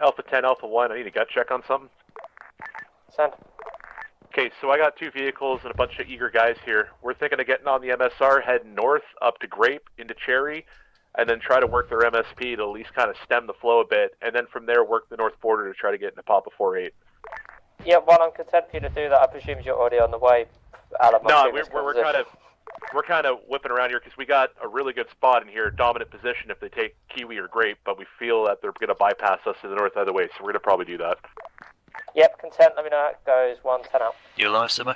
Alpha 10, Alpha 1, I need a gut check on something. Send. Okay, so I got two vehicles and a bunch of eager guys here. We're thinking of getting on the MSR, heading north up to Grape into Cherry, and then try to work their MSP to at least kind of stem the flow a bit, and then from there work the north border to try to get into Papa 48. Yeah, well, I'm content for you to do that. I presume you're already on the way out of my No, we're, we're, we're kind of we're kind of whipping around here because we got a really good spot in here, dominant position if they take Kiwi or Grape, but we feel that they're going to bypass us to the north either way, so we're going to probably do that. Yep, content. Let me know how it goes. One ten out. You alive, Simo?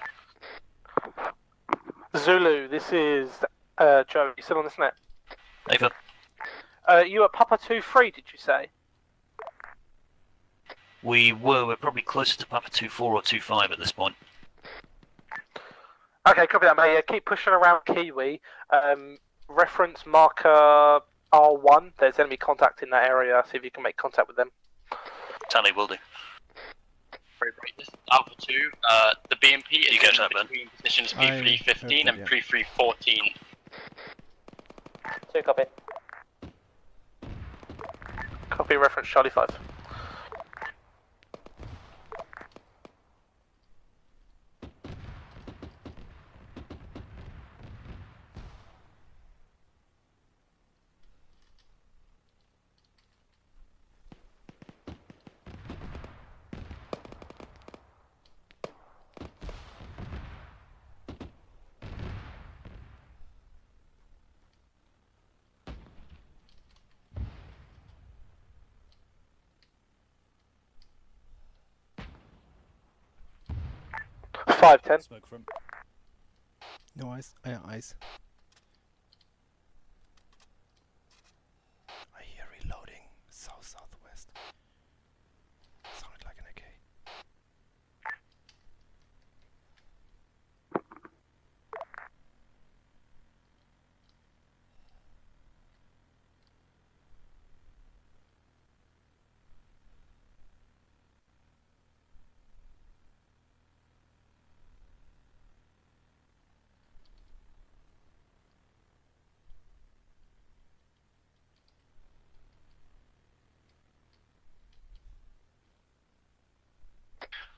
Zulu, this is uh, Joe. You still on this net? Ava? Uh, you at Papa 2 3, did you say? We were, we're probably closer to Papa 2-4 or 2-5 at this point. Okay, copy that, mate. Yeah, keep pushing around Kiwi. Um, reference marker R1. There's enemy contact in that area. See if you can make contact with them. Tally will do. Very bright. This is Alpha 2. Uh, the BMP is You get in that, Ben. between positions I P315 and that, yeah. P314. Two copy. Copy reference Charlie 5. Five ten. Smoke from. No ice. Uh, ice. I hear reloading. South southwest. Sounded like an AK.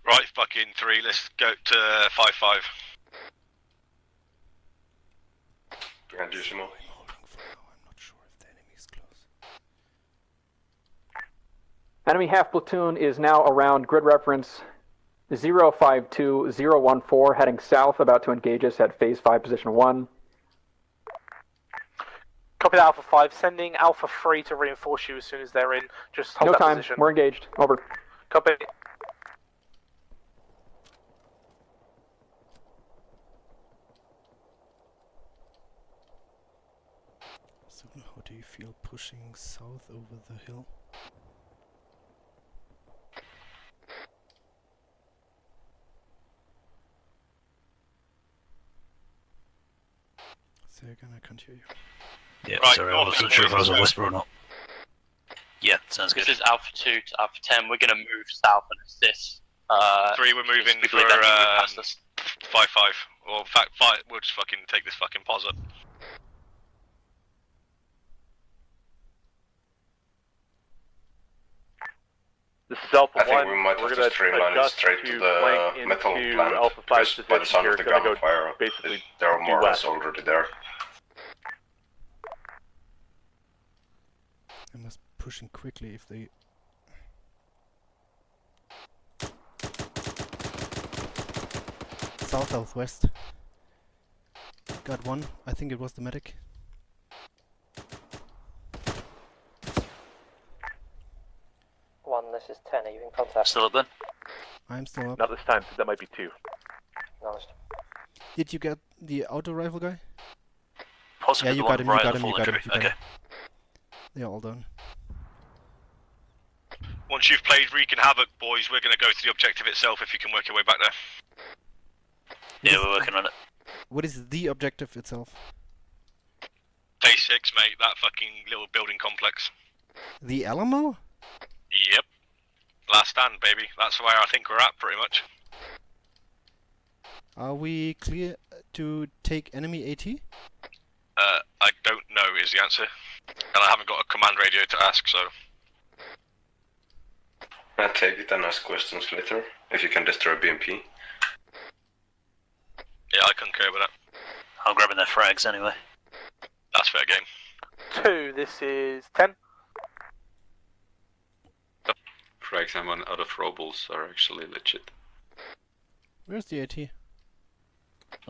Right, fucking three. Let's go to five five. Going holding for now. I'm not sure if the enemy is close. Enemy half platoon is now around grid reference 052014, heading south, about to engage us at phase 5, position 1. Copy that Alpha 5. Sending Alpha 3 to reinforce you as soon as they're in. Just hold No that time. position. We're engaged. Over. Copy. So how do you feel pushing south over the hill? So again, I can't hear you. Yeah, Right, sorry, I north wasn't and sure if I was a whisper or not. Yeah, sounds good. This is Alpha 2 to Alpha 10. We're going to move south and assist. Uh, Three, we're moving for believe that he um, past us. five five. Or in fact, five. We'll just fucking take this fucking pause up. This is Alpha I think 1. we might We're have gonna to streamline it adjust straight to to the flank metal into plant. Alpha 5 because by the position sound here. of the Gonna go gunfire, basically there are more or west. less already there. I must pushing quickly if they. South southwest. Got one. I think it was the medic. One, this is 10. Are you in contact? Still up then? I'm still up. Not this time, that might be two. Nice. Did you get the auto rifle guy? Possibly Yeah, you got him, you got him, you got him, tree. you got Okay. him. They're all done. Once you've played Wreaking Havoc, boys, we're gonna go to the objective itself. If you can work your way back there. Yeah, we're working on it. What is the objective itself? Phase six, mate. That fucking little building complex. The Alamo? Yep. Last stand, baby. That's where I think we're at, pretty much. Are we clear to take enemy AT? Uh, I don't know is the answer, and I haven't got a command radio to ask, so I take it and ask questions later. If you can destroy BMP. Yeah, I concur with that. I'm grabbing their frags anyway. That's fair game. Two, this is 10. Frags I'm on out of robles are actually legit. Where's the AT? It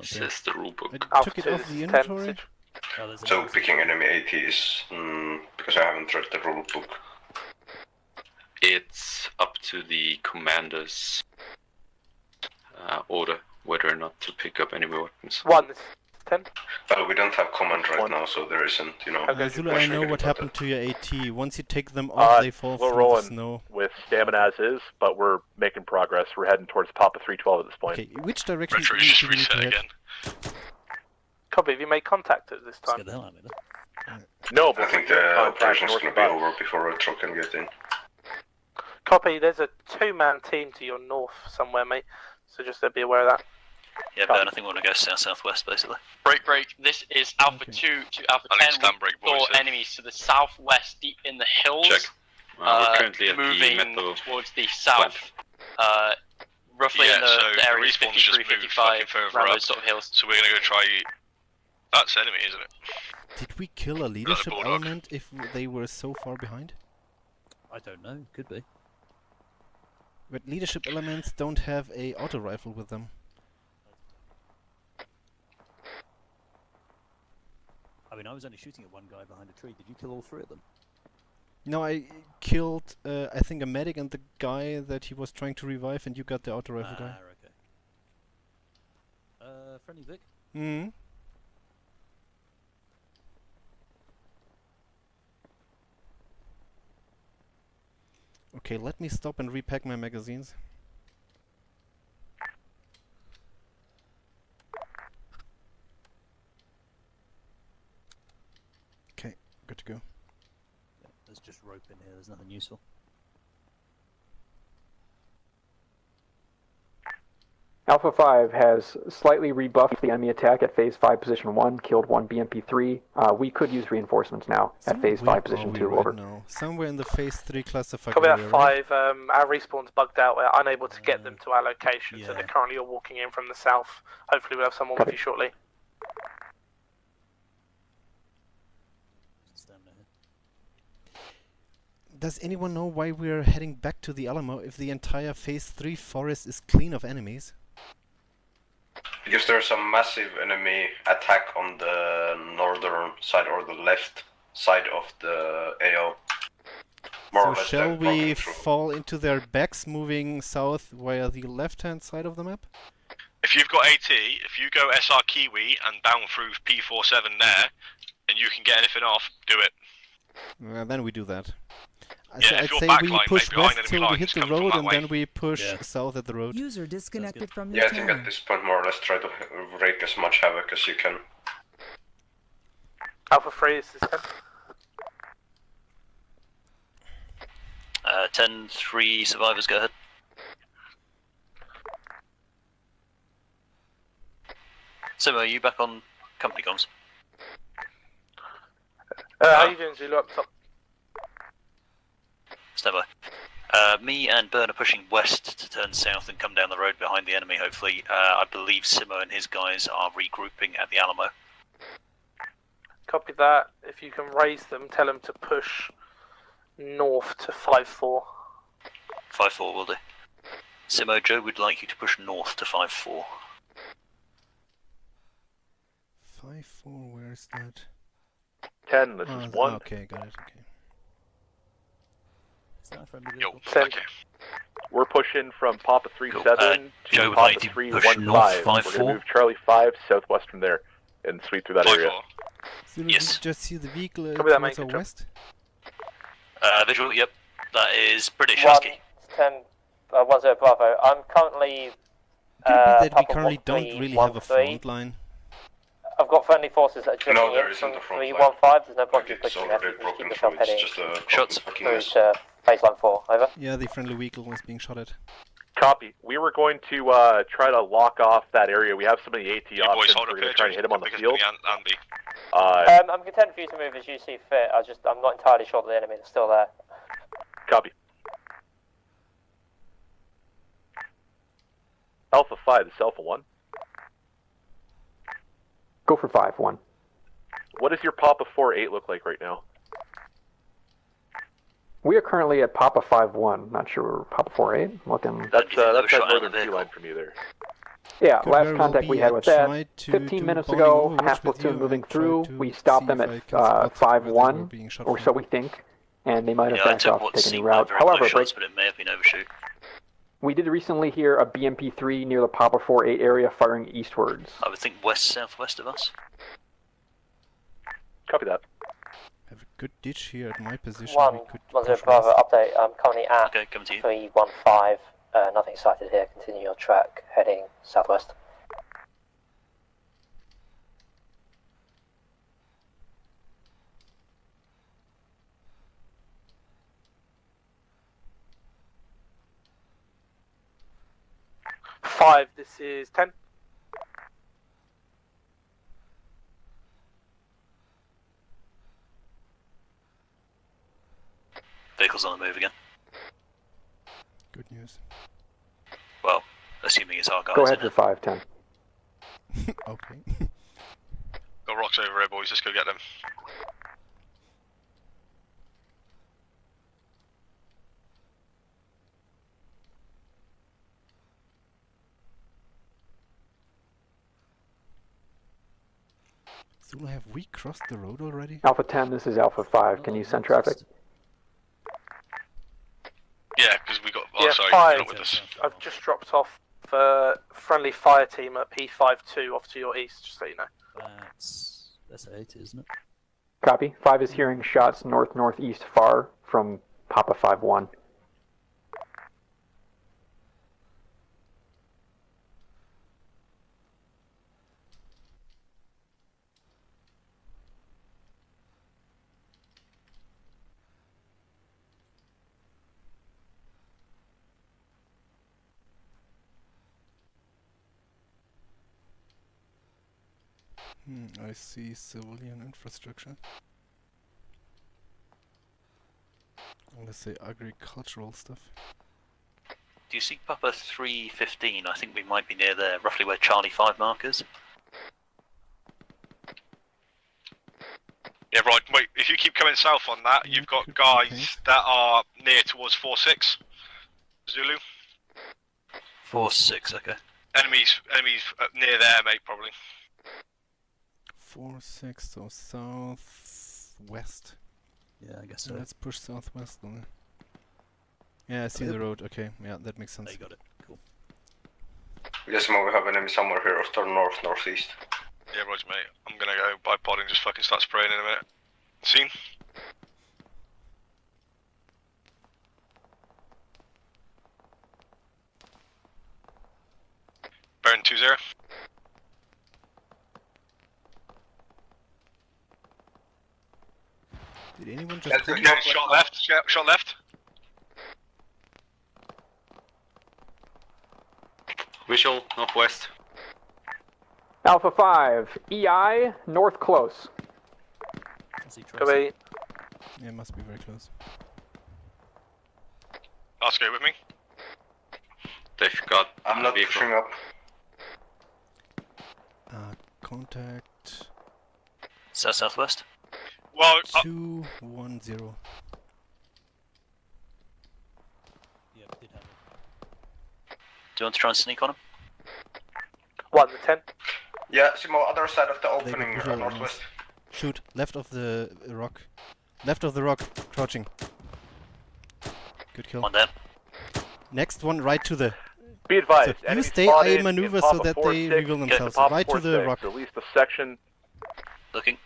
Says the rulebook. I Alpha took it off the is 10. inventory. Oh, So picking enemy ATs, mm, because I haven't read the rulebook. It's up to the commander's uh, order whether or not to pick up enemy weapons. One, this is 10. Well, we don't have command right One. now, so there isn't, you know. Okay. Zulu, I know what happened about to your AT. Once you take them off, Uh, they fall we're through rolling. the snow. With stamina as is, but we're making progress. We're heading towards Papa 312 at this point. Okay, which direction Retro do just do we need to reset again. Copy, have you made contact at this time? Scared the hell out of me. though. No, I but think the contact operation's north gonna be over before Retro can get in. Copy, there's a two man team to your north somewhere, mate. So just be aware of that. Yeah, Ben, I think we want to go south southwest basically. Break, break. This is Alpha Okay. 2 to Alpha I 10. stand break, We boys. saw enemies to the southwest, deep in the hills. Check. Uh, Uh, we're currently at the moving metal. towards the south. Uh, roughly in the, so the the areas 53, 55, around those sort of hills. So we're gonna go try. That's enemy, isn't it? Did we kill a leadership bulldog. element if they were so far behind? I don't know. Could be. But leadership elements don't have a auto rifle with them. I mean, I was only shooting at one guy behind a tree. Did you kill all three of them? No, I killed, uh, I think, a medic and the guy that he was trying to revive, and you got the auto rifle ah, guy. okay. Uh, friendly Vic. Hmm. Okay, let me stop and repack my magazines. Okay, good to go. Yeah, there's just rope in here. There's nothing useful. Alpha 5 has slightly rebuffed the enemy attack at phase 5 position 1, killed one BMP3. Uh, we could use reinforcements now at phase where 5 position 2, right over. now? Somewhere in the phase 3 classified Copy that area, right? 5. Um, our respawn's bugged out. We're unable to get them to our location, so they're currently all walking in from the south. Hopefully, we'll have someone with Copy. you shortly. Stamina here. Does anyone know why we're heading back to the Alamo if the entire phase 3 forest is clean of enemies? Because there's a massive enemy attack on the northern side or the left side of the AO. More so or less shall we fall into their backs moving south via the left-hand side of the map? If you've got AT, if you go SR Kiwi and down through P47 there, and you can get anything off, do it. Uh, then we do that. I Yeah, so if I'd you're say we push west enemy till we hit the road and way. then we push Yeah. south at the road. User disconnected from Yeah, I think at this point more or less try to wreak as much havoc as you can. Alpha 3 is this 10. Uh, 10, 3 survivors. Go ahead. Simo, are you back on company comms? Uh, how you doing, Zulu, up top? Stand by. Uh, me and Burn are pushing west to turn south and come down the road behind the enemy, hopefully. Uh, I believe Simo and his guys are regrouping at the Alamo. Copy that. If you can raise them, tell them to push north to 5-4. 5-4 will do. Simo, Joe would like you to push north to 5-4. 5 4, where's that? 10, this Ah, is 1. Okay, got it, okay. Is that friendly Yo, vehicle? Send. okay. We're pushing from Papa 37 Uh, to Joe Papa to 315. north, We're going to move Charlie 5 southwest from there and sweep through that Five area. four. Zulu, Yes. just see the vehicle uh, Copy that, towards our west? Uh, visual, yep. That is British One, Husky. 10, uh, 10 Bravo. I'm currently. Could Uh, be that we currently don't really have a front line. I've got friendly forces that are jumping no, in from the 315. There's no point in pushing there. Just keep yourself heading. Just, Shots. Through to baseline 4. Over. Yeah, the friendly vehicle is being shot at. Copy. We were going to uh, try to lock off that area. We have some of the AT hey options. Boys, we're going to try to hit them on the field. Uh, um, I'm content for you to move as you see fit. I just I'm not entirely sure that the enemy is still there. Copy. Alpha 5 is Alpha 1. Go for 5, 1. What does your Papa 4-8 look like right now? We are currently at Papa 5 1. Not sure where Papa 4 8. Looking. That's, you think uh, they that's shot that out of northern the sea line from you there. Yeah, Could last contact we had with that. to 15 do minutes ago, overwatch half with platoon moving through. We stopped them at I can uh, spot 5 where they were 1, being shot or so we think. And they might have Yeah, backed off what to take a new route. very close However, shots, but it may have been overshoot. We did recently hear a BMP 3 near the Papa 4 8 area firing eastwards. I would think west southwest of us. Copy that. Have a good ditch here at my position. One, we could one zero Bravo west. update. I'm currently at Okay, coming to you. three one five. Uh, nothing sighted here. Continue your track, heading southwest. Five, this is ten. Vehicles on the move again. Good news. Well, assuming it's our guys. Go ahead isn't for it? 5 10. okay. Got rocks over here, boys. Let's go get them. Zulu, have we crossed the road already? Alpha 10, this is Alpha 5. Can you send traffic? Yeah, because we got. Oh, Yeah, sorry, fire. with us. I've just dropped off the friendly fire team at P52 off to your east, just so you know. That's that's eight, isn't it? Copy. 5 is hearing shots north northeast far from Papa 5 1. Hmm, I see civilian infrastructure. Let's say agricultural stuff. Do you see Papa 315? I think we might be near there, roughly where Charlie 5 markers. Yeah, right. Wait, if you keep coming south on that, you've got guys that are near towards 4-6. Zulu. 4 6, okay. Enemies, enemies uh, near there, mate, probably. Four six, so southwest. Yeah, I guess So so. let's push southwest then. Yeah, I see the road. Okay, yeah, that makes sense. They got it. Cool. Yes, Mo, we have enemy somewhere here, or turn north, northeast. Yeah, Roger, mate. I'm gonna go by pod and just fucking start spraying in a minute. Scene. Baron 2-0. Did anyone just? Let's call go Shot left, shot, shot left. Visual, northwest. Alpha 5, EI, north close. I see Go Tracy. must be very close. Ask go with me. They've got I'm not vehicle. pushing up. Uh, contact South southwest. Well, uh, two one zero. Yep, did have it. Do you want to try and sneak on him? one to ten. Yeah, Simo, other side of the opening, uh, visual on us. northwest. Shoot, left of the uh, rock. Left of the rock, crouching. Good kill. One down. Next one, right to the. Be advised. So you stay spotted A maneuver so that they 6, reveal themselves. Papa Right to the 6, rock. Release the section. Looking.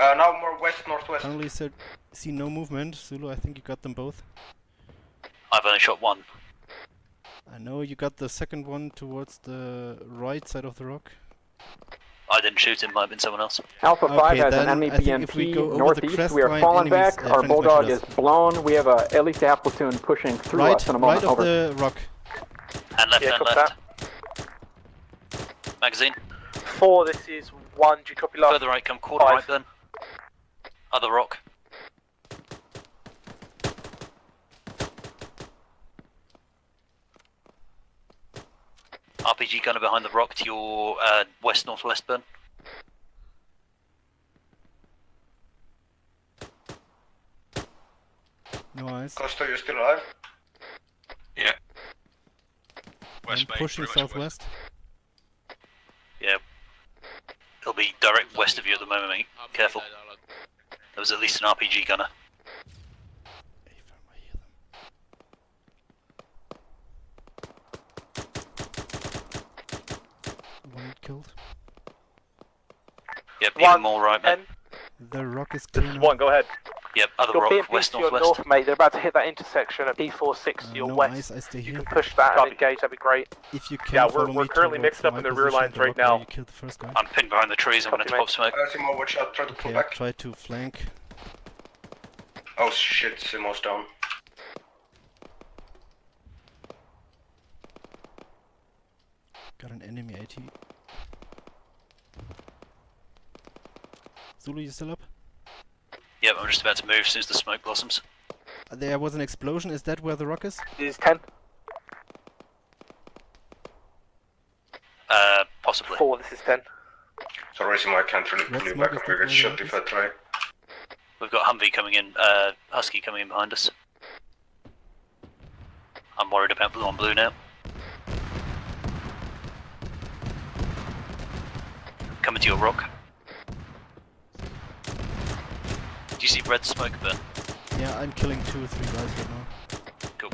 Uh, now more west, northwest. Currently said, see no movement. Zulu, I think you got them both. I've only shot one. I know you got the second one towards the right side of the rock. I didn't shoot him, might have been someone else. Alpha 5 has an then enemy I we BMP go over northeast. We are falling enemies- back. uh, Our Bulldog is blown. We have a, at least a half platoon pushing through right, us in a right moment. of Over. the rock. And left Yeah, and copy left. Magazine. Four, this is one. Do you copy last? Further right, come quarter Five. right then. Other rock. RPG gunner behind the rock to your uh, west northwest burn. Nice. Costa, you still alive? Yeah. West main, pushing southwest. Yeah. It'll be direct west of you at the moment, mate. Careful. There was at least an RPG gunner. One killed. Yep, One, even more right, mate. ten. The rock is This clear is now. one. Go ahead. Yep, other Your rock, BMP west to your north, mate. They're about to hit that intersection at P46 Uh, to your no west. eyes, I stay You here. can push that Copy. and engage. That'd be great. If you can Yeah, we're- follow we're currently mixed up in the rear lines the right now. You killed the first guy. I'm pinned behind the trees, I'm gonna Copy, pop smoke. Uh, Simo, watch out, try to pull Okay, back. try to flank. Oh shit, Simo's down. Got an enemy AT. Zulu, you still up? Yep, I'm just about to move as soon as the smoke blossoms. There was an explosion. Is that where the rock is? This is 10. Uh, possibly. 4, this is 10. Sorry, Simo, I can't really pull you back. this I'm gonna to get shot if I try. We've got Humvee coming in, uh, Husky coming in behind us. I'm worried about blue on blue now. Coming to your rock. Do you see red smoke burn? Yeah, I'm killing two or three guys right now. Cool.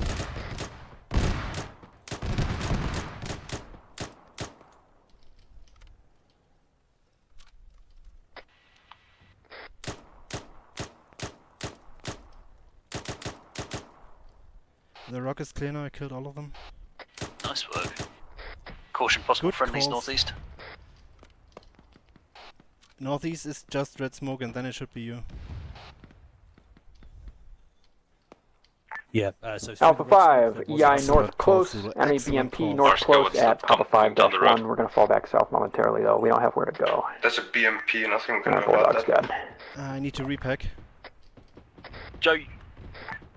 The rock is clear now. I killed all of them. Nice work. Caution, possible Good friendlies calls. northeast. Northeast is just red smoke, and then it should be you. Yeah, uh, so Alpha 5, EI north close, Zulu. enemy BMP north close at down- Papa 5 down the dash road. 1. We're gonna fall back south momentarily though. We don't have where to go. That's a BMP, nothing we can do about that. Uh, I need to repack. Joe,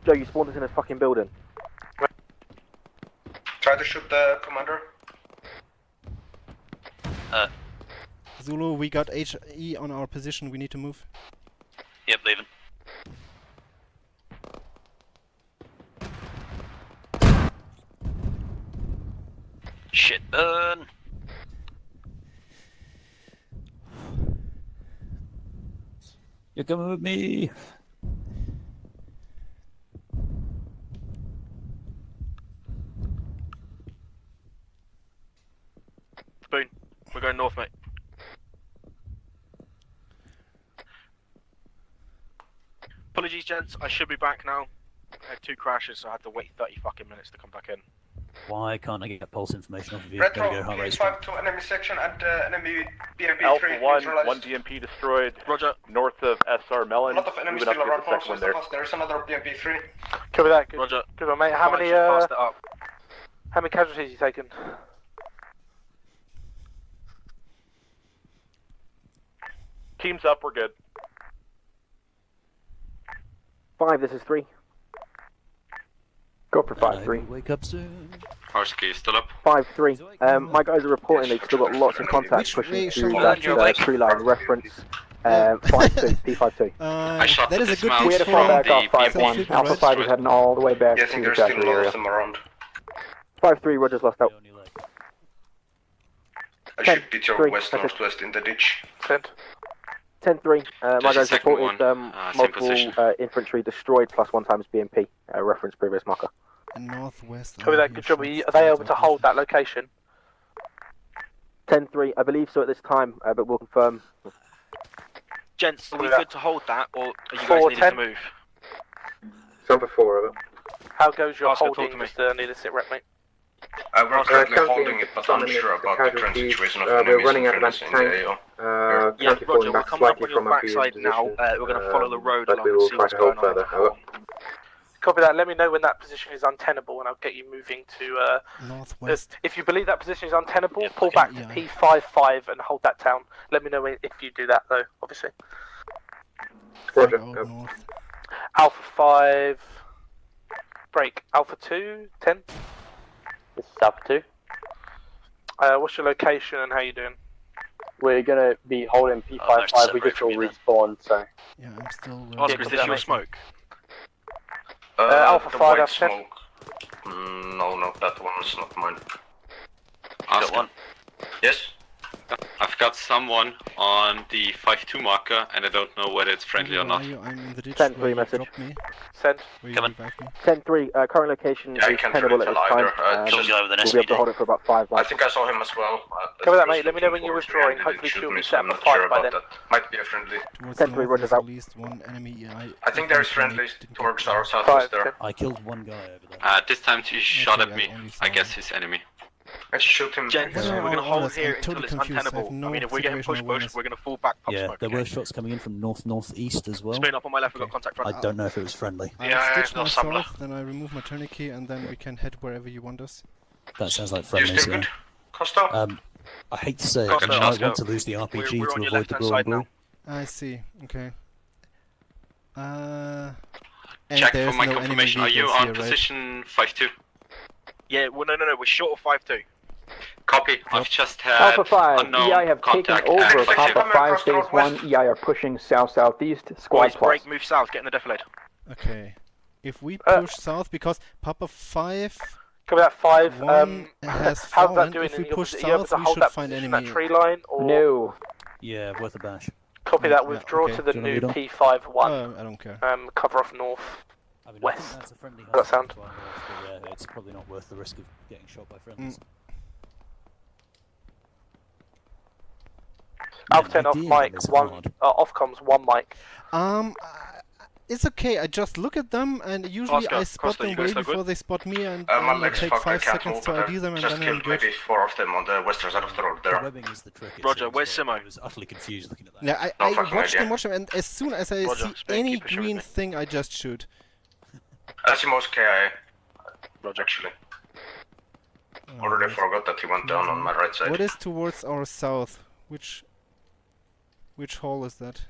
Joe, you spawned us in a fucking building. Try to shoot the commander. Uh. Zulu, we got HE on our position. We need to move. Yep, leaving. Shit, burn! You're coming with me. Boone, we're going north, mate. Apologies, gents. I should be back now. I had two crashes, so I had to wait 30 fucking minutes to come back in. Why can't I get pulse information off of you? Retro, Gotta go heart rate please strong. five to enemy section and uh, enemy BMP Alpha 3 one, one BMP destroyed. Roger. North of SR Melon. A lot of enemies still to around the second there. us. There's another BMP 3. Cover that. Good, Roger. good one, mate. How many, just uh, passed it up. how many casualties you taken? Teams up. We're good. 5, this is 3. Go for 5 3. will Wake up soon. Husky still up. 5 3. Um, my guys are reporting they've still got lots of contacts pushing through that uh, tree line. Reference uh, 5 2, P5 2. Uh, shot the a good dismount We had pitch to fall from back off the 5 1. Alpha 5 is heading all the way back Yeah, I to the there's still factory a lot area. of them around. 5 3, Roger's lost out. On your leg. I should beat your three, west northwest in the ditch. 10. 10 3. Uh, my guys second reported one. um, Uh, multiple uh, infantry destroyed plus 1 times BMP. Uh, reference previous marker. northwest. Cover I that. hear Good job. Are, you, are they able to hold that location? 10 3, I believe so at this time, uh, but we'll confirm. Gents, are we good to hold that, or are you guys Four, needing ten. to move? Number 4 of it. How goes your Oscar, talk holding. Mr. Need a sit rep, mate? Uh, we're currently currently holding it, but unsure about the current situation of Uh, we're running out of friendlies in the anti-tank. AO. Uh, Yeah, Roger, we'll back come up slightly on your from our backside now. Uh, we're going to follow the um, road but along we and see what's to hold going on. further. Over. Copy that. Let me know when that position is untenable, and I'll get you moving to. Uh, Northwest. if you believe that position is untenable, Yeah, pull okay, back to yeah. P55 and hold that down. Let me know when- if you do that, though. Obviously. Roger. Out Alpha 5. Break. Alpha 2. 10. This is Alpha 2. Uh, what's your location and how you doing? We're gonna be holding Oh, P55. we just all respawned, so. Yeah, I'm still. Oscar, uh, is this your smoke? Uh, Alpha 5 white out of 10. smoke. Mm, no, no, that one is not mine. Oscar, one. Yes? I've got someone on the 5-2 marker, and I don't know whether it's friendly or not. are you? I'm in the ditch. Send three you message. dropped me. Send. Where you Come on. me. 10-3, uh, current location Yeah, is tenable at this time. Uh, Um, Kill guy with an we'll be able to hold it for about five I think I saw him as well. Uh, Cover that, mate. Let me know when you're withdrawing. Hopefully didn't she'll be set I'm up not for sure five by about then. that. Might be a friendly. Towards Ten the three, north, Rogers out. at least one enemy. I, I think there's friendlies towards our that. southwest there. I killed one guy over there. Uh, this time he shot at me. I guess his enemy. Let's shoot him. Gents, What are we're gonna hold here I'm until totally it's confused. I have untenable. I no mean, if we're getting pushed bush, we're gonna fall back pop Yeah, smoke. there okay? were shots coming in from north northeast as well. Spin up on my left, we've got Okay. contact I don't know if it was friendly. I Yeah, stitch no myself, sabla. then I remove my tourniquet, and then we can head wherever you want us. That sounds like friendly. still Yeah. good? Costa? Um, I hate to say it, but you might want to lose the RPG we're- we're to avoid the left-hand blue on blue. now. I see. Okay. Uh. And Check for my no confirmation. Are you on here, position 5-2? Yeah, well, no, no, no, we're short of 5-2. Copy. I've just had Alpha 5, unknown EI have contact taken over. at Reflection Papa 5 across stays 1, EI are pushing south-southeast, squad Boys, plus. break, move south, get in the defilade. Okay. If we Uh, push south, because Papa 5 Cover that five. One Um, has how's that doing If we push opposite? Are you able south, to we hold should that find position, enemy. that tree line, or No. Yeah, worth a bash. copy Yeah, that? yeah, Withdraw okay. to the new want me P51. Uh, I don't care. Um, cover off north. I mean, west. think that's a friendly Does that sound? hostile fire off, but yeah, it's probably not worth the risk of getting shot by friendlies. Mm. Alpha 10 off ideally, mic, one, uh, off comms, one mic. Um, uh, it's okay. I just look at them, and usually Oscar, I spot Costa, them way look good? before they spot me, and Uh, my I legs take five seconds to ID them, and just then I'm killed good. maybe four of them on the western side of the road there. webbing is the trick. Roger, seems, where's but Simo? I was utterly confused looking at that. Yeah, I, No I fucking watch them, idea. watch them, and as soon as I Roger, see Spain, any keep it short with green thing, I just shoot. that's Asimos KIA. Roger. Actually, Uh, already forgot that he went down on my right side. What is towards our south? Which which hall is that?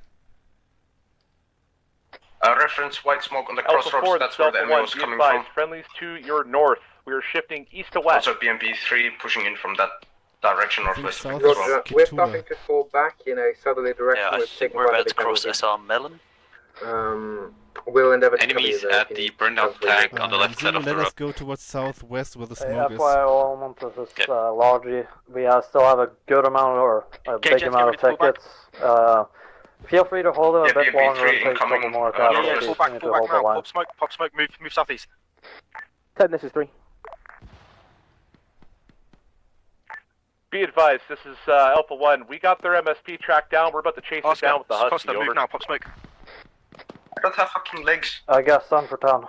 Uh, reference white smoke on the Alpha crossroads. 4, That's where the Delta enemy 1, was coming advised, from. friendlies to your north. We are shifting east to west. Also, BMP 3 pushing in from that direction I think northwest. south as is well. we're starting to fall back in a southerly direction. Yeah, I we're think we're about to cross. SR Melon. Um, we'll endeavor to cover Enemies there at if the need burned out transfer. tank on the Uh, left side of the road. let us go towards southwest where the Hey, smoke is. FYI, all Montes is uh, largely. We uh, still have a good amount or a Okay, big amount of to tickets. Uh, feel free to hold it a Yeah, bit BMP longer and take a couple more uh, casualties. Yeah, yeah, Yes. back, need fall to back hold the now. line. Pop smoke, pop smoke, move, move southeast. 10, this is 3. Be advised, this is uh, Alpha 1. We got their MSP tracked down. We're about to chase it down with the Husky. Costa, over. move now, pop smoke. I don't have fucking legs. I guess sun for town.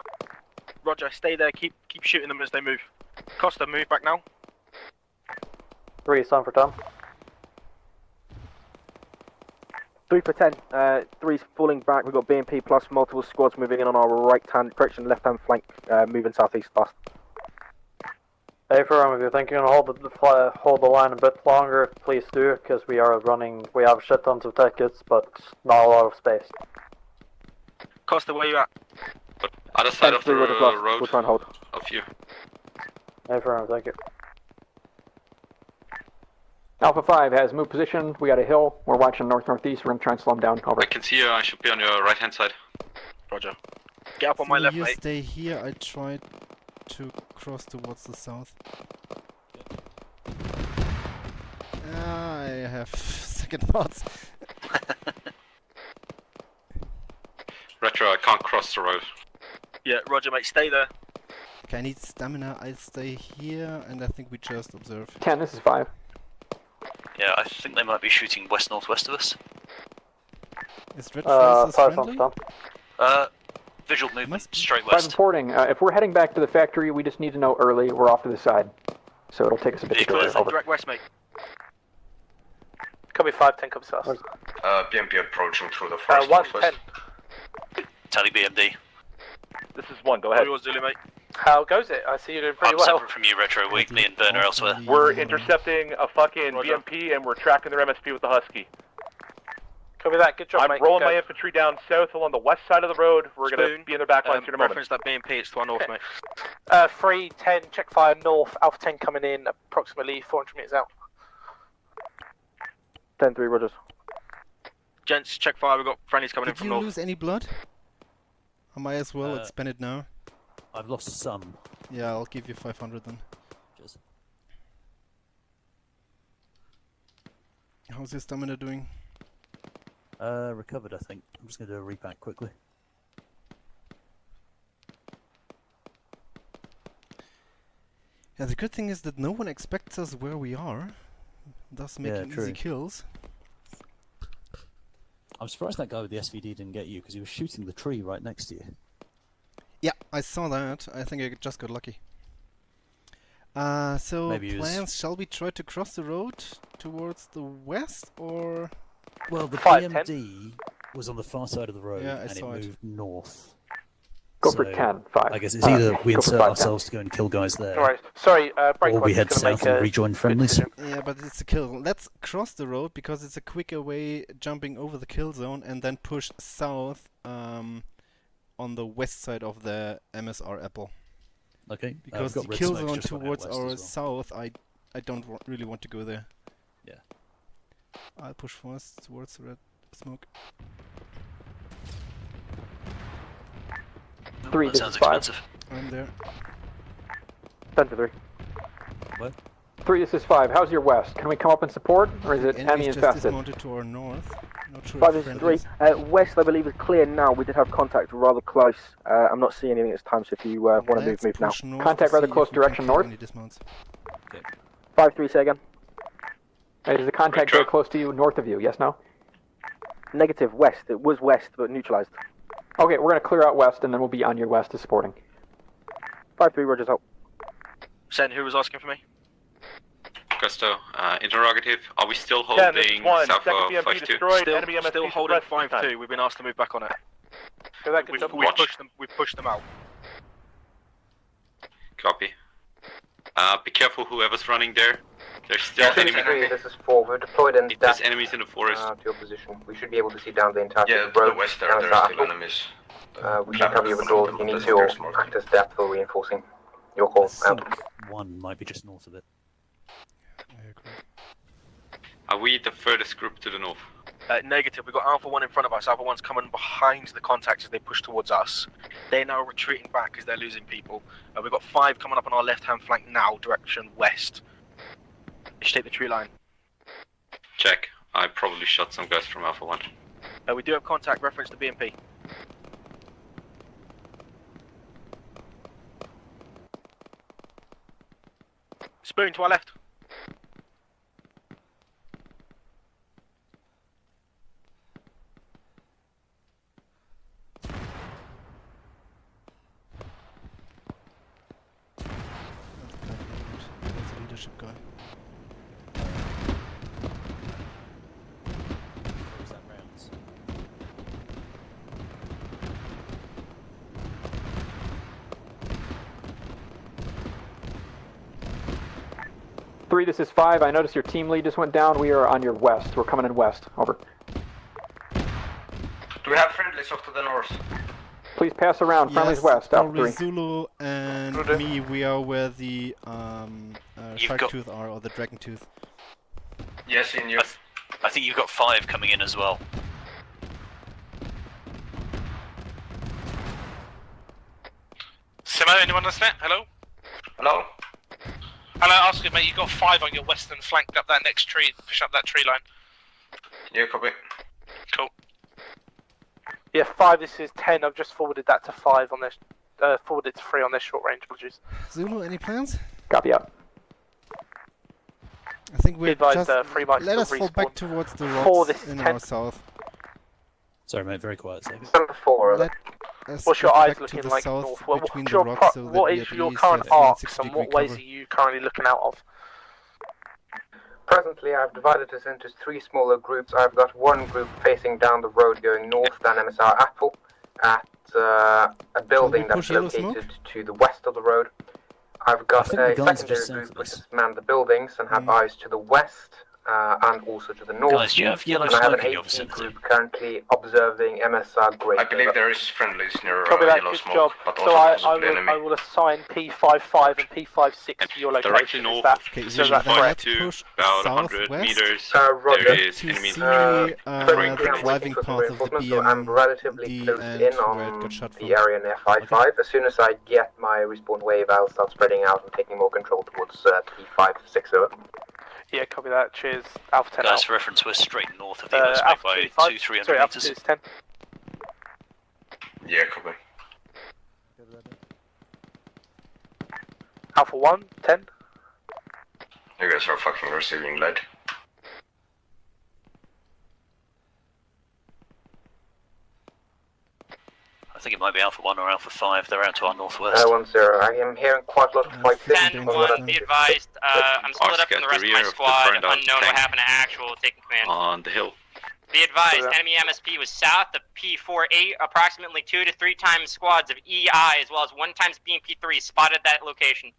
Roger, stay there, keep keep shooting them as they move. Costa, move back now. Three sun for town. 3 for 10. Uh, 3's falling back. We've got BMP plus multiple squads moving in on our right hand direction, left hand flank, uh, moving southeast fast. Hey, firm, if you're thinking of hold the fly, hold the line a bit longer, please do, because we are running. We have shit tons of tickets, but not a lot of space. Costa, where you at? Other side of the 3 plus. road We'll try and hold. of you. Hey, firm, thank you. Alpha 5 has moved position. We got a hill. We're watching north-northeast. We're going to try and slow them down. Over. I can see you. I should be on your right hand side. Roger. Get up on my left, you mate. stay here. I try to cross towards the south. Ah, I have second thoughts. Retro, I can't cross the road. Yeah, Roger, mate, stay there. Okay, I need stamina. I'll stay here, and I think we just observe. 10, this is 5. Yeah, I think they might be shooting west northwest of us. Is Red Uh, Faces five sun friendly? Uh, visual movement straight 5 west. reporting. Uh, if we're heading back to the factory, we just need to know early. We're off to the side. So it'll take us a bit to Vehicle go there. Over. Direct west, mate. Copy 5, 10 comes fast. Uh, BMP approaching through the Uh, forest 1, northwest. 10. Tally BMD. This is 1, go ahead. yours, Zulu, mate. How goes it? I see you're doing pretty I'm well. separate from you, Retro. We, me and Burn are elsewhere. We're intercepting a fucking Roger. BMP and we're tracking their MSP with the Husky. Copy that. Good job, I'm mate. rolling Go. my infantry down south along the west side of the road. We're going to be in their back lines Um, here in a moment. reference that BMP, it's to our north, mate. Uh, 3, 10, check fire north, Alpha 10 coming in approximately 400 metres out. 10 3, Rogers. Gents, check fire, we've got friendlies coming in from north. Did you lose any blood? I might as well Uh, expend it now. I've lost some. Yeah, I'll give you 500 then. Cheers. How's your stamina doing? Uh, recovered, I think. I'm just going to do a repack quickly. Yeah, the good thing is that no one expects us where we are, thus making true. easy kills. I'm surprised that guy with the SVD didn't get you because he was shooting the tree right next to you. Yeah, I saw that. I think I just got lucky. Uh, so Maybe he was- plans, shall we try to cross the road towards the west, or...? Well, the Five, ten. BMD was on the far side of the road Yeah, and it saw it. moved north. Go for So, 10, 5. I guess it's Uh, either we insert 5, 10. ourselves to go and kill guys there, Alright, sorry, uh, or we head south and rejoin good friendlies. Yeah, but it's a kill. Let's cross the road because it's a quicker way jumping over the kill zone and then push south um, on the west side of the MSR Apple. Okay, uh, Because we've the kill zone just went out towards our well. south, I I don't wa- really want to go there. Yeah. I'll push first towards the red smoke. Three, that sounds is five. expensive. I'm there. 10 to 3. What? 3, this is 5. How's your west? Can we come up and support, or is it enemy Enemies just infested? dismounted to our north. Not sure 5 if is 3. Uh, west, I believe, is clear now. We did have contact rather close. Uh, I'm not seeing anything this time, so if you uh, want to move, move now. Contact rather close if we can direction north. any dismounts. 5 3, say again. Is the contact very close to you, north of you? Yes, no? Negative, west. It was west, but neutralized. Okay, we're going to clear out west, and then we'll be on your west to supporting. 5 3, Rogers out. Sen, who was asking for me? Gusto, uh, interrogative. Are we still Ten, holding one. south Second of BMP 5-2? destroyed. Still, enemy still holding 5 2. We've been asked to move back on it. Go that, We've, we've, pushed them, we've pushed them out. Copy. Uh, be careful whoever's running there. There's still Three, enemy. three, this is 4. We're deployed in If there's enemies in the forest, uh, to your position. We should be able to see down the entire Yeah, road. to the west there, there the are still apple. enemies. Uh, we can cover your withdrawal if you need to, or act as depth for reinforcing. Your call. think one might be just north of it. Are we the furthest group to the north? Uh, negative, we've got Alpha 1 in front of us. Alpha 1's coming behind the contacts as they push towards us. They're now retreating back as they're losing people. Uh, we've got 5 coming up on our left hand flank now, direction west. Should take the tree line. Check. I probably shot some guys from Alpha 1. Uh, we do have contact reference to BMP. Spoon to our left. 3, this is 5. I noticed your team lead just went down. We are on your west. We're coming in west. Over. Do we have friendlies off to the north? Please pass around. Yes, friendlies west. Out 3. Zulu and Rude. me, we are where the um, uh, shark tooth are, or the dragon tooth. Yes, in your. I, th I think you've got 5 coming in as well. Simo, anyone listening? Hello? Hello? Hello, asking mate, you got five on your western flank up that next tree, push up that tree line. Yeah, copy. Cool. Yeah, 5, this is 10. I've just forwarded that to 5 on this. Uh, forwarded to 3 on this short range, apologies. Zulu, any plans? Copy out. I think we're advised, just... uh, three might let us still fall back towards the Four, this is in 10. our south. Sorry, mate, very quiet second. Number 4. Let us What's your eyes back to looking the like south north? What, what's your rocks so that what we is at your current have arcs and what ways cover. are you currently looking out of? Presently, I've divided us into three smaller groups. I've got one group facing down the road going north down MSR Apple at uh, a building that's located to the west of the road. I've got a the secondary group of which has manned the buildings and have Mm. eyes to the west uh, and also to the north. Guys, do you have yellow and I have smoke an in your vicinity? group currently observing MSR Great. I believe there is friendlies near Copy uh, that, yellow smoke, job. but So also I, I, will, enemy. I will assign P55 and P56 to your Direction location. Is north, that, Okay, so so that's then correct? to about 100 meters. Uh, Roger. There is enemy. see Uh, uh, currently the I'm driving waiting for some path of the reinforcements, so I'm relatively close in on got shot from. the area near 5-5. As soon as I get my respawn wave, I'll start spreading out and taking more control towards uh, P560. Yeah, copy that. Cheers. Alpha 10 Guys, out. for reference, we're straight north of the Uh, Alpha by 25. two, three Sorry, hundred Alpha meters. 2 is 10. Yeah, copy. Alpha 1, 10. You guys are fucking receiving lead. I think it might be Alpha 1 or Alpha 5. They're out to our northwest. Uh, 1-0. I am hearing quite a lot of fighting. 10 1, be advised, uh, I'm split up from the rest of my squad, unknown what happened to actual, taking command. On the hill. Be advised, enemy MSP was south of P48, approximately 2 to 3 times squads of EI, as well as 1 times BMP3 spotted that location.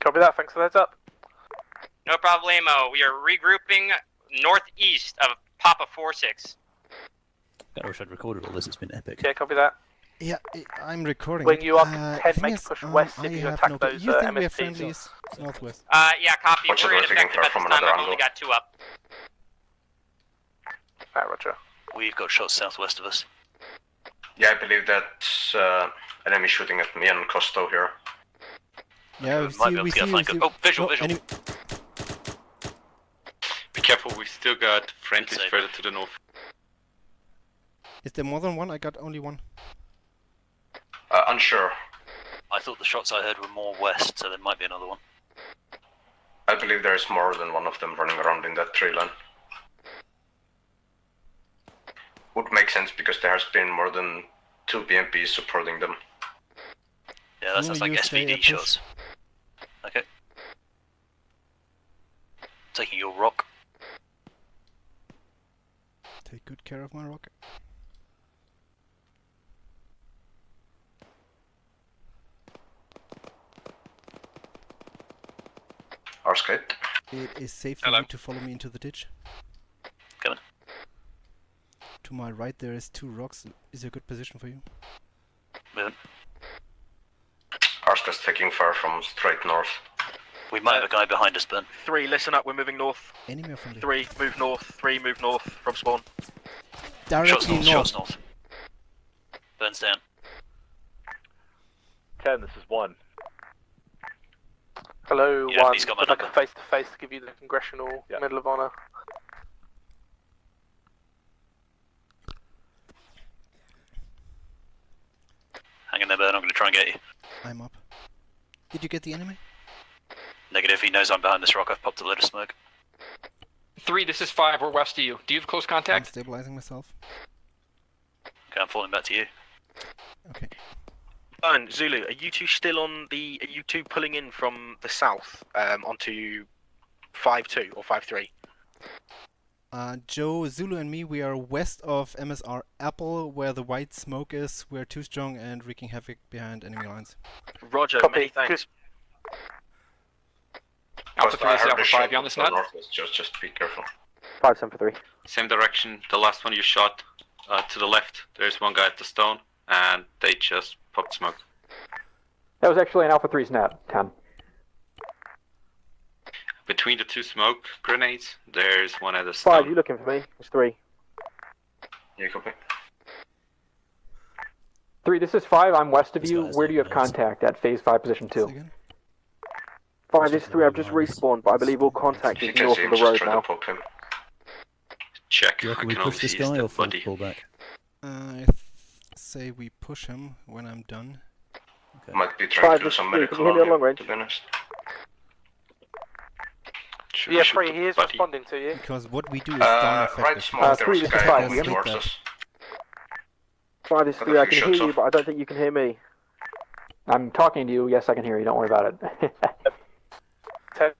Copy that. Thanks for the heads up. No problemo, we are regrouping northeast of Papa 46. I wish I'd recorded all this, it's been epic. Yeah, copy that. Yeah, I- I'm recording. When you are uh, content, thing make is, push um, west I if you have attack no- those, You uh, think we have MSPs. friendlies northwest? Uh, yeah, copy, Watch we're it, we're taking ineffective fire at from this time, another I've only got 2 up. Alright, roger. We've got shots southwest of us. Yeah, I believe that's uh, enemy shooting at me and Costo here. Yeah, we might see, be able we to get see, a we flank. see. Oh, visual, visual. enemy- Be careful, we've still got friendlies Inside. further to the north. Is there more than one? I got only one. Uh, unsure. I thought the shots I heard were more west, so there might be another one. I believe there is more than one of them running around in that tree line. Would make sense because there has been more than two BMPs supporting them. Yeah, that sounds like you saying SVD shots. Okay. Taking your rock. Take good care of my rocket. Arskate. It is safe for Hello. you to follow me into the ditch. Coming. To my right, there is two rocks. Is a good position for you? Moving. Arskate's taking fire from straight north. We might have a guy behind us, Ben. 3, listen up, we're moving north. Enemy or friendly? 3, move north. 3, move north from spawn. Shots Directly north, north. shots north. Burns down. 10, this is 1. Hello, Yeah, 1. he's got my Would like a face to face to give you the Congressional Yeah. Medal of Honor. Hang in there, Ben. I'm going to try and get you. I'm up. Did you get the enemy? Negative. He knows I'm behind this rock. I've popped a load of smoke. Three, this is five. We're west of you. Do you have close contact? I'm stabilizing myself. Okay, I'm falling back to you. Okay. Burn, Zulu, are you two still on the. Are you two pulling in from the south um, onto 5 2 or 5 3? Uh, Joe, Zulu, and me, we are west of MSR Apple, where the white smoke is. We're too strong and wreaking havoc behind enemy lines. Roger, Copy. many thanks. Alpha Costa, three, I this is heard Alpha the five. shot You on this from nut? Just, just be careful. 5 7 for 3. Same direction. The last one you shot uh, to the left. There's one guy at the stone, and they just popped smoke. That was actually an Alpha 3 snap, 10. Between the two smoke grenades, there's one at the 5, you looking for me? It's 3. Yeah, copy. 3, this is 5. I'm west of This you. Where do you have looking contact? At phase 5, position 2. Again? 5, this is 3. I've just respawned, but I believe all contact you is north of the road now. Check. Do you I reckon we can push only this see his guy or dead full body. pull back? Uh, I th- say we push him when I'm done. Might be trying Five, to do some is three. medical Can hear me on on long range? to be honest. Should Yeah, we 3, the he is body? responding to you. Because what we do is Uh, darn right effective. smoke, Uh, there three, this is five, we towards hit us. 5, this is 3. I can hear shots you, off. but I don't think you can hear me. I'm talking to you. Yes, I can hear you. Don't worry about it.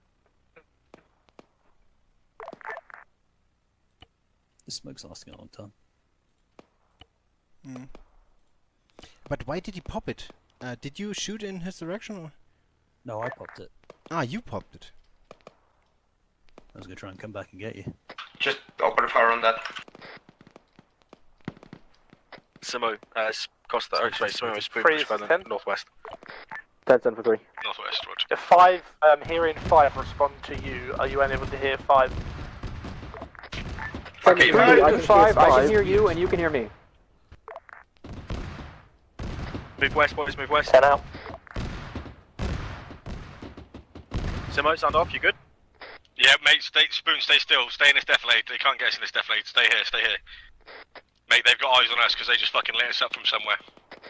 This smoke's lasting a long time. Mm. But why did he pop it? Uh, did you shoot in his direction or? No, I popped it. Ah, you popped it. I was gonna try and come back and get you. Just open fire on that. Simo, uh, s- Costa, oh, sorry, Simo is being Freeze, pushed by the 10. northwest. 10 10 for 3. Northwest, roger. If five, um, hearing five respond to you, are you unable to hear five? Okay, Three, right. I can five, I can hear you, and you can hear me. Move west, boys, move west. 10 out. Simo, sound off, you good? Yeah, mate, stay, Spoon, stay still. Stay in this defilade. They can't get us in this defilade. Stay here, stay here. Mate, they've got eyes on us because they just fucking lit us up from somewhere.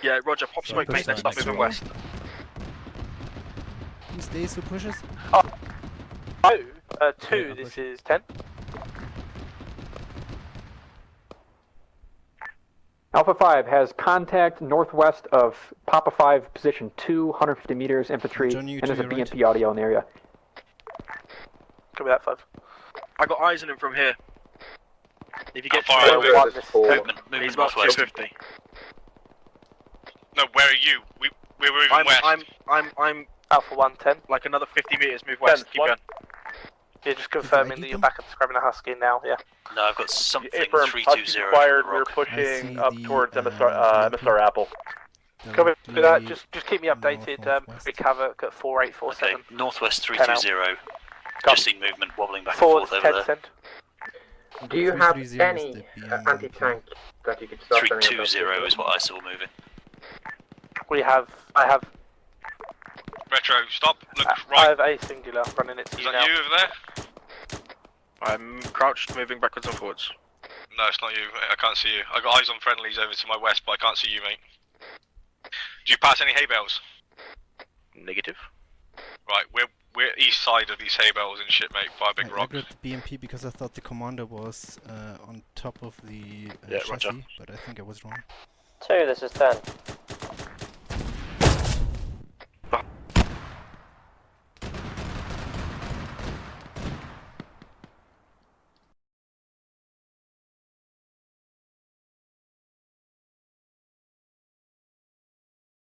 Yeah, Roger, pop smoke, mate, let's that start moving west. Who stays, who pushes? Oh, uh, two, Yeah, I'll this is 10. Alpha 5 has contact northwest of Papa 5, position 2, 150 meters, infantry, John, you and there's to a your right. BMP audio in the area. Copy that, five. I got eyes on him from here. If you get How far to are me, we? One, this is 10. Movement, he's movement about northwest. 250. No, where are you? We, we're moving I'm, west. I'm, I'm, I'm Alpha 1, 10. like another 50 meters, move west, Ten, keep one. going. You're just confirming that you're them? back at Scrubbing a Husky now, yeah. No, I've got something Affirm, three touch two is zero. required. We're pushing up the, towards uh, MSR, uh, BMP. MSR Apple. Copy that, Directly just just keep me updated. Um, north-northwest. Big Havoc at Okay, 4847. northwest three 10 two out. zero. Come. Just seen movement wobbling back and forth over there. cent. Do you have any uh, anti-tank that you could start Three sending two up zero to? is what I saw moving. We have, I have, Retro, stop. Look I right. have a singular running it to Is you that now. you over there? I'm crouched, moving backwards and forwards. No, it's not you. I can't see you. I got eyes on friendlies over to my west, but I can't see you, mate. Do you pass any hay bales? Negative. Right, we're we're east side of these hay bales and shit, mate. By big I, I rocks. got BMP because I thought the commander was uh, on top of the uh, Yeah, chassis, roger. but I think I was wrong. 2, this is 10.